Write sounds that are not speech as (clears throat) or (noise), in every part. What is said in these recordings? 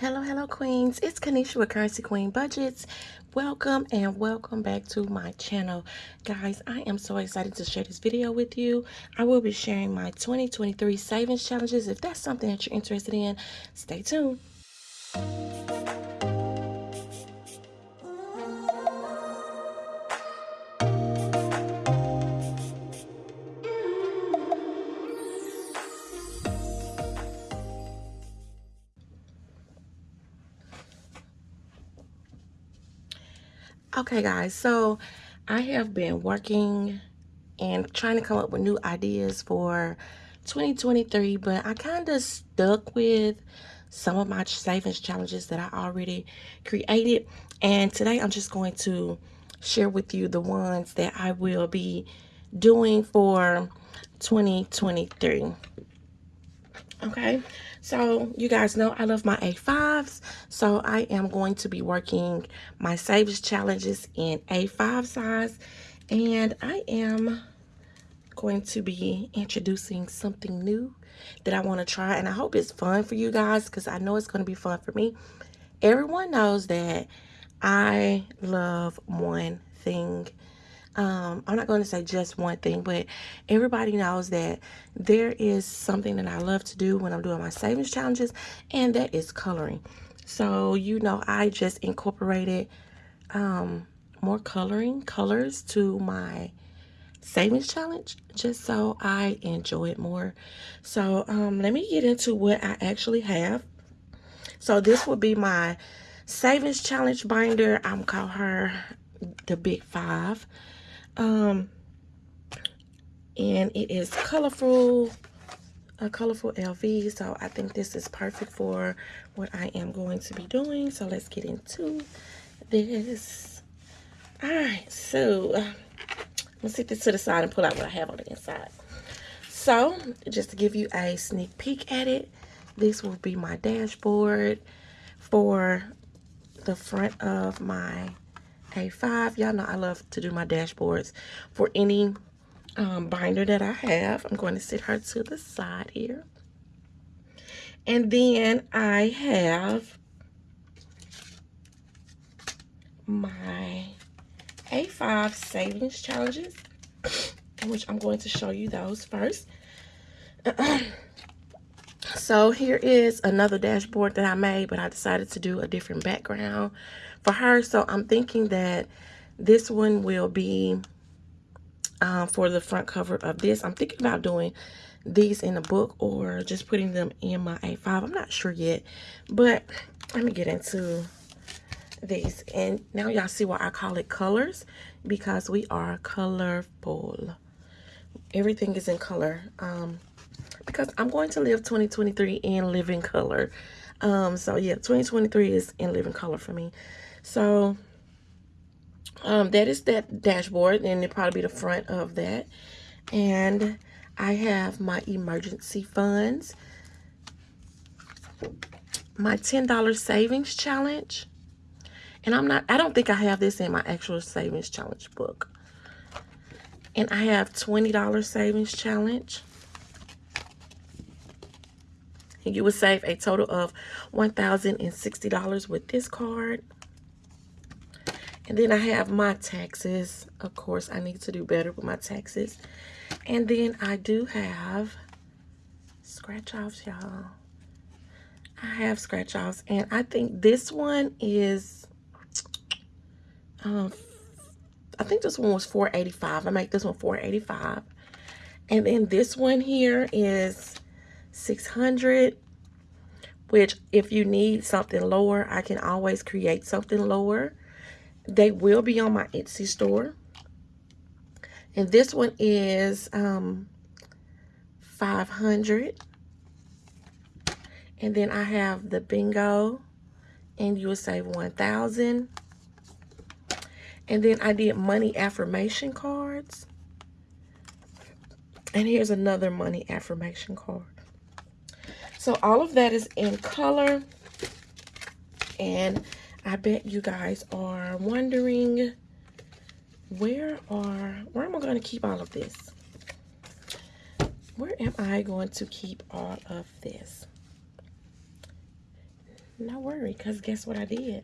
Hello, hello, queens. It's Kanisha with Currency Queen Budgets. Welcome and welcome back to my channel. Guys, I am so excited to share this video with you. I will be sharing my 2023 savings challenges. If that's something that you're interested in, stay tuned. Okay, guys, so I have been working and trying to come up with new ideas for 2023, but I kind of stuck with some of my savings challenges that I already created. And today I'm just going to share with you the ones that I will be doing for 2023. Okay, so you guys know I love my A5s. So I am going to be working my savings challenges in A5 size. And I am going to be introducing something new that I want to try. And I hope it's fun for you guys because I know it's going to be fun for me. Everyone knows that I love one thing um, I'm not going to say just one thing, but everybody knows that there is something that I love to do when I'm doing my savings challenges, and that is coloring. So, you know, I just incorporated um, more coloring colors to my savings challenge just so I enjoy it more. So, um, let me get into what I actually have. So, this will be my savings challenge binder. I'm call her the Big Five. Um, and it is colorful, a colorful LV. So I think this is perfect for what I am going to be doing. So let's get into this. All right, so uh, let's set this to the side and pull out what I have on the inside. So just to give you a sneak peek at it, this will be my dashboard for the front of my a5. Y'all know I love to do my dashboards for any um, binder that I have. I'm going to sit her to the side here. And then I have my A5 savings challenges, (clears throat) which I'm going to show you those first. (clears throat) so here is another dashboard that I made, but I decided to do a different background for her. So I'm thinking that this one will be uh, for the front cover of this. I'm thinking about doing these in a book or just putting them in my A5. I'm not sure yet, but let me get into these. And now y'all see why I call it colors because we are colorful. Everything is in color. Um, because I'm going to live 2023 in living color. Um, so yeah, 2023 is in living color for me. So um, that is that dashboard and it'll probably be the front of that. And I have my emergency funds, my $10 savings challenge. And I'm not, I don't think I have this in my actual savings challenge book. And I have $20 savings challenge. And you would save a total of $1,060 with this card. And then I have my taxes. Of course, I need to do better with my taxes. And then I do have scratch offs, y'all. I have scratch offs. And I think this one is, um, I think this one was 485. I make this one 485. And then this one here is 600 which if you need something lower, I can always create something lower. They will be on my Etsy store. And this one is um, 500 And then I have the bingo. And you will save 1000 And then I did money affirmation cards. And here's another money affirmation card. So all of that is in color. And I bet you guys are wondering where are, where am I going to keep all of this? Where am I going to keep all of this? No worry, because guess what I did?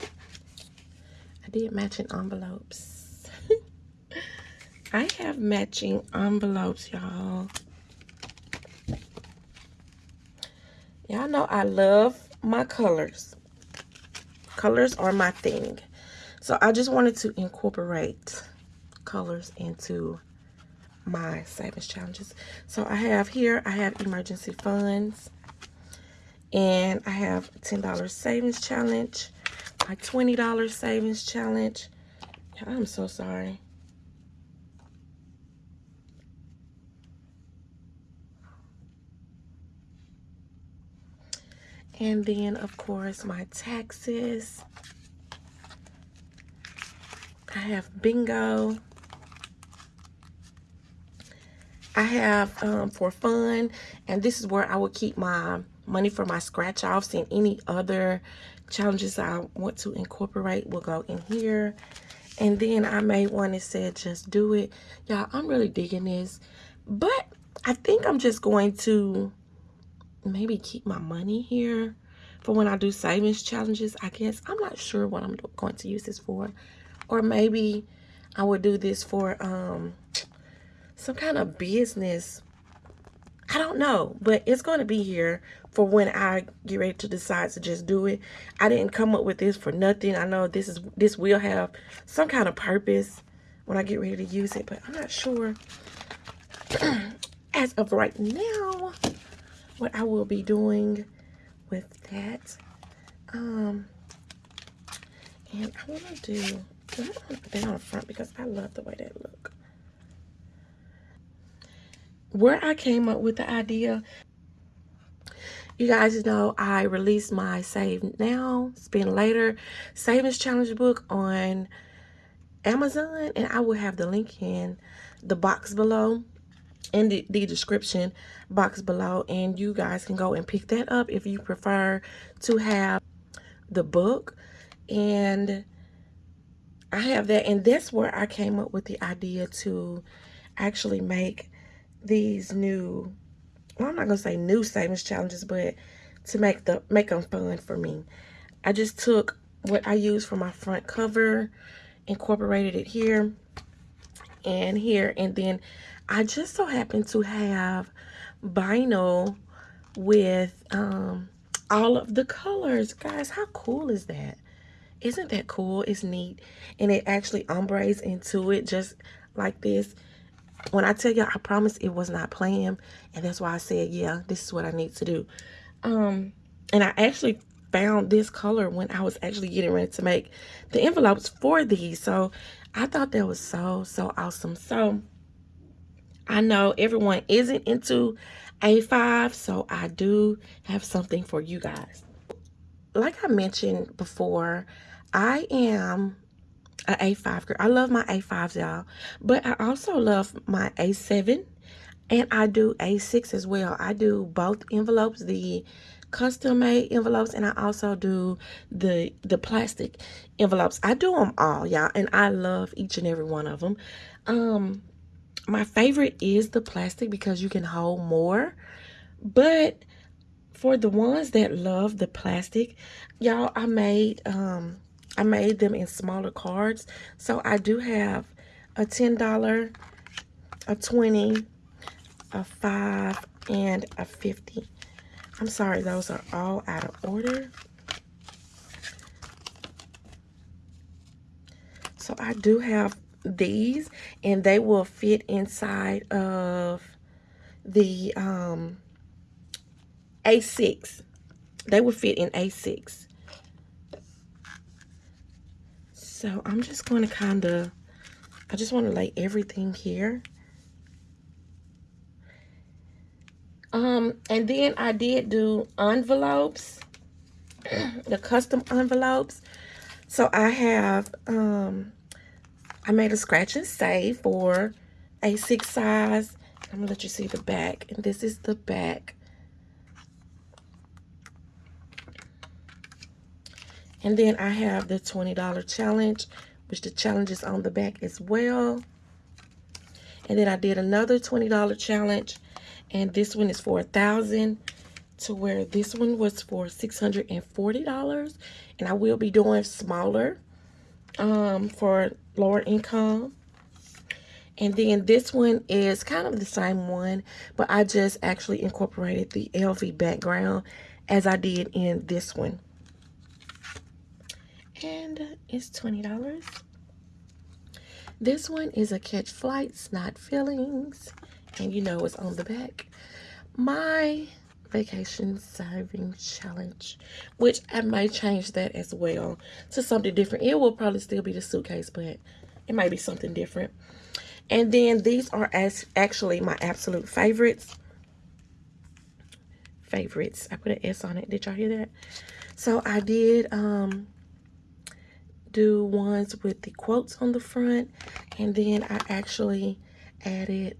I did matching envelopes. (laughs) I have matching envelopes, y'all. Y'all know I love my colors. Colors are my thing. So I just wanted to incorporate colors into my savings challenges. So I have here, I have emergency funds. And I have $10 savings challenge. My $20 savings challenge. I'm so sorry. And then, of course, my taxes. I have bingo. I have um, for fun, and this is where I will keep my money for my scratch offs and any other challenges I want to incorporate will go in here. And then I made one that said, just do it. Y'all, I'm really digging this. But I think I'm just going to maybe keep my money here for when I do savings challenges, I guess. I'm not sure what I'm going to use this for. Or maybe I would do this for um, some kind of business. I don't know, but it's going to be here for when I get ready to decide to just do it. I didn't come up with this for nothing. I know this is this will have some kind of purpose when I get ready to use it, but I'm not sure (clears throat) as of right now what I will be doing with that. Um, and I want to do, I want to put that on the front because I love the way that look. Where I came up with the idea, you guys know I released my Save Now, Spend Later Savings Challenge book on Amazon, and I will have the link in the box below in the, the description box below and you guys can go and pick that up if you prefer to have the book. And I have that and that's where I came up with the idea to actually make these new well I'm not gonna say new savings challenges but to make the make them fun for me. I just took what I used for my front cover incorporated it here and here and then I just so happen to have vinyl with um, all of the colors. Guys, how cool is that? Isn't that cool? It's neat. And it actually ombres into it just like this. When I tell y'all, I promise it was not planned. And that's why I said, yeah, this is what I need to do. Um, and I actually found this color when I was actually getting ready to make the envelopes for these. So I thought that was so, so awesome. So I know everyone isn't into A5, so I do have something for you guys. Like I mentioned before, I am a A5 girl. I love my A5s, y'all. But I also love my A7 and I do A6 as well. I do both envelopes, the custom made envelopes and I also do the the plastic envelopes. I do them all, y'all, and I love each and every one of them. Um my favorite is the plastic because you can hold more. But for the ones that love the plastic, y'all, I made um I made them in smaller cards. So I do have a $10, a 20, a 5, and a 50. I'm sorry, those are all out of order. So I do have these and they will fit inside of the um, A6. They will fit in A6. So I'm just going to kind of, I just want to lay everything here. Um, and then I did do envelopes, (clears throat) the custom envelopes. So I have um, I made a scratch and save for A6 size. I'm going to let you see the back. And this is the back. And then I have the $20 challenge, which the challenge is on the back as well. And then I did another $20 challenge. And this one is for a 1000 to where this one was for $640 and I will be doing smaller um, for lower income. And then this one is kind of the same one, but I just actually incorporated the LV background as I did in this one. And it's $20. This one is a Catch Flights, Not Feelings. And you know it's on the back. My vacation saving challenge which i may change that as well to something different. It will probably still be the suitcase but it might be something different. And then these are as actually my absolute favorites. Favorites. I put an s on it. Did y'all hear that? So i did um do ones with the quotes on the front and then i actually added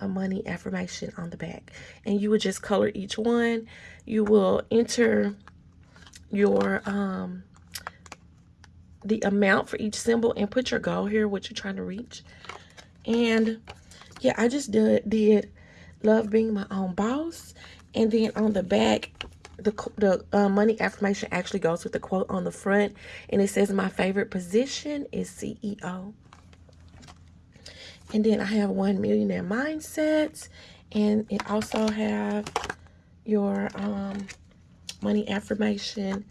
a money affirmation on the back. And you would just color each one. You will enter your um the amount for each symbol and put your goal here what you're trying to reach. And yeah i just did did love being my own boss. And then on the back the, the uh, money affirmation actually goes with the quote on the front. And it says my favorite position is ceo and then I have one millionaire mindset. And it also have your um, money affirmation.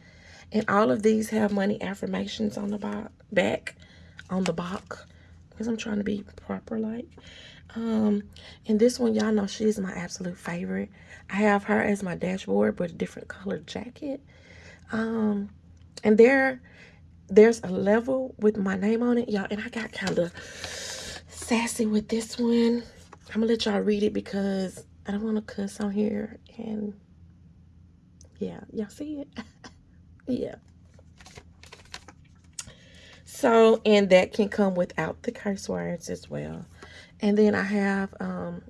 And all of these have money affirmations on the back, on the box. Because I'm trying to be proper like. Um, and this one, y'all know she's my absolute favorite. I have her as my dashboard, but a different colored jacket. Um, and there, there's a level with my name on it, y'all. And I got kind of sassy with this one. I'm gonna let y'all read it because I don't want to cuss on here. And yeah, y'all see it? (laughs) yeah. So, and that can come without the curse words as well. And then I have um,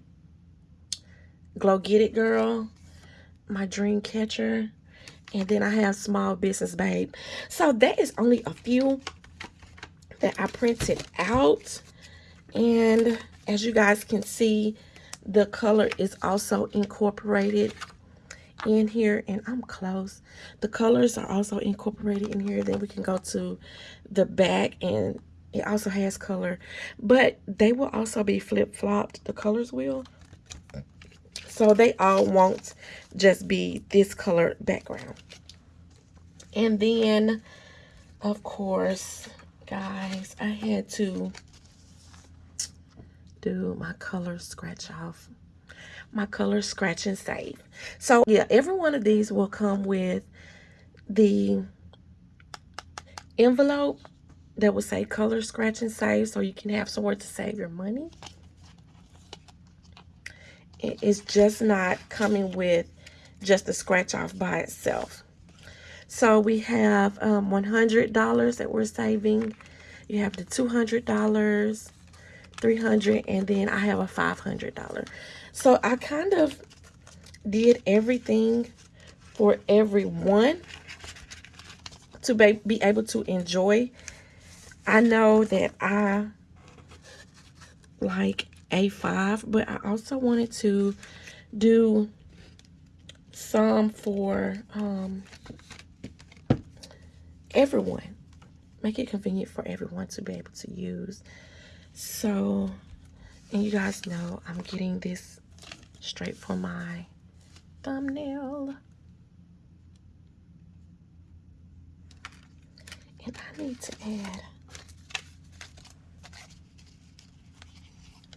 Glow Get It Girl, my dream catcher. And then I have Small Business Babe. So that is only a few that I printed out and as you guys can see the color is also incorporated in here and I'm close. The colors are also incorporated in here. Then we can go to the back and it also has color. But they will also be flip-flopped the colors will. So they all won't just be this color background. And then of course guys I had to do my color scratch off my color scratch and save. So yeah every one of these will come with the envelope that will say color scratch and save so you can have somewhere to save your money. It's just not coming with just the scratch off by itself. So we have um, $100 that we're saving. You have the $200 300 and then I have a $500. So I kind of did everything for everyone to be, able to enjoy. I know that I like A5, but I also wanted to do some for um, everyone. Make it convenient for everyone to be able to use. So, and you guys know I'm getting this straight for my thumbnail. And I need to add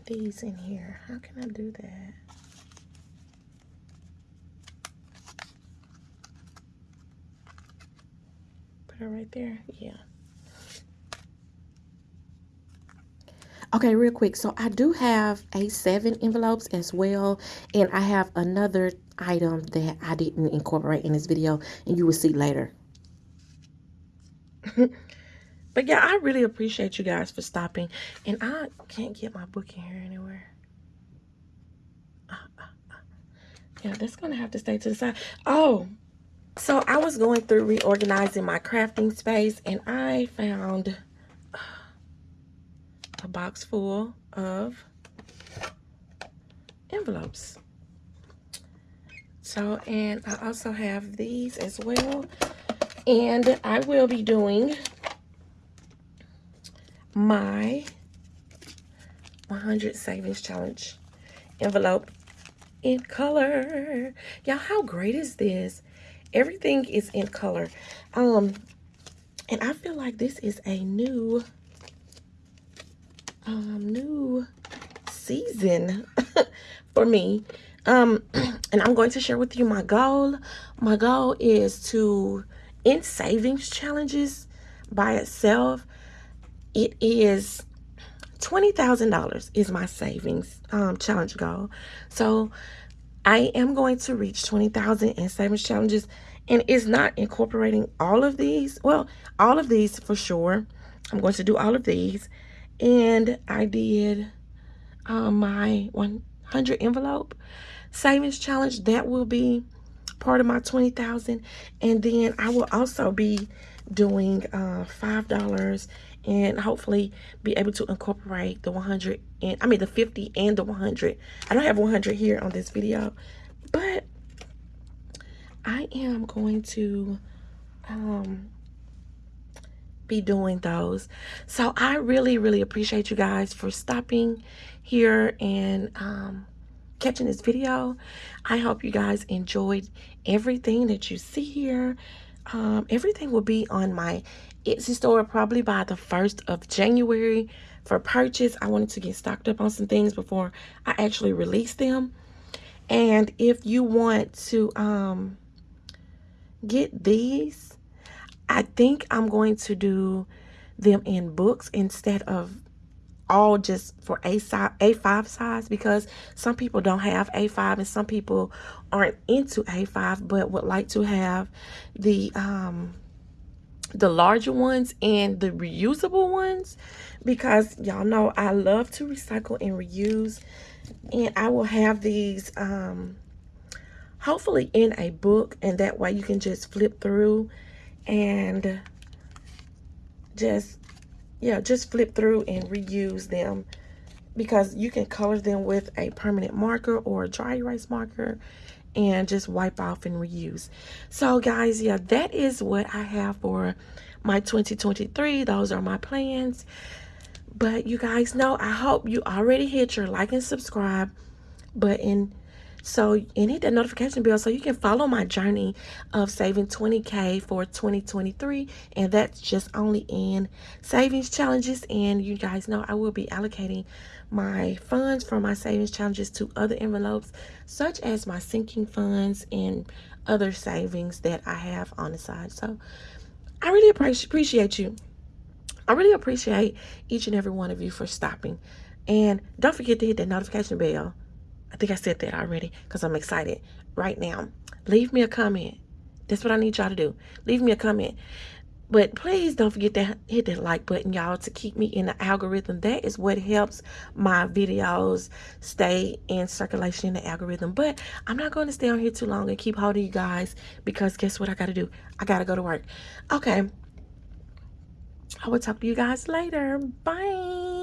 these in here. How can I do that? Put it right there? Yeah. Okay, real quick. So I do have A7 envelopes as well. And I have another item that I didn't incorporate in this video. And you will see later. (laughs) but yeah, I really appreciate you guys for stopping. And I can't get my book in here anywhere. Uh, uh, uh. Yeah, that's going to have to stay to the side. Oh, so I was going through reorganizing my crafting space. And I found a box full of envelopes. So, and I also have these as well. And I will be doing my 100 Savings Challenge envelope in color. Y'all, how great is this? Everything is in color. Um, and I feel like this is a new, um, new season (laughs) for me. Um, (clears throat) and I'm going to share with you my goal. My goal is to end savings challenges by itself. It is $20,000 is my savings um, challenge goal. So I am going to reach 20,000 in savings challenges and it's not incorporating all of these. Well, all of these for sure. I'm going to do all of these. And I did um, my 100 envelope savings challenge. That will be part of my 20,000. And then I will also be doing uh, $5 and hopefully be able to incorporate the 100 and I mean the 50 and the 100. I don't have 100 here on this video, but I am going to um, be doing those. So I really, really appreciate you guys for stopping here and um, catching this video. I hope you guys enjoyed everything that you see here. Um, everything will be on my Etsy store probably by the 1st of January for purchase. I wanted to get stocked up on some things before I actually release them. And if you want to um, get these, I think I'm going to do them in books instead of all just for A size, A5 size because some people don't have A5 and some people aren't into A5 but would like to have the um, the larger ones and the reusable ones because y'all know I love to recycle and reuse and I will have these um hopefully in a book and that way you can just flip through and just yeah just flip through and reuse them because you can color them with a permanent marker or a dry erase marker and just wipe off and reuse. So guys, yeah, that is what I have for my 2023. Those are my plans. But you guys know, I hope you already hit your like and subscribe button so, and hit that notification bell so you can follow my journey of saving 20K for 2023. And that's just only in savings challenges. And you guys know I will be allocating my funds from my savings challenges to other envelopes, such as my sinking funds and other savings that I have on the side. So, I really appreciate you. I really appreciate each and every one of you for stopping. And don't forget to hit that notification bell I think I said that already because I'm excited right now. Leave me a comment. That's what I need y'all to do. Leave me a comment. But please don't forget to hit that like button, y'all, to keep me in the algorithm. That is what helps my videos stay in circulation in the algorithm. But I'm not going to stay on here too long and keep holding you guys because guess what I got to do? I got to go to work. Okay. I will talk to you guys later. Bye.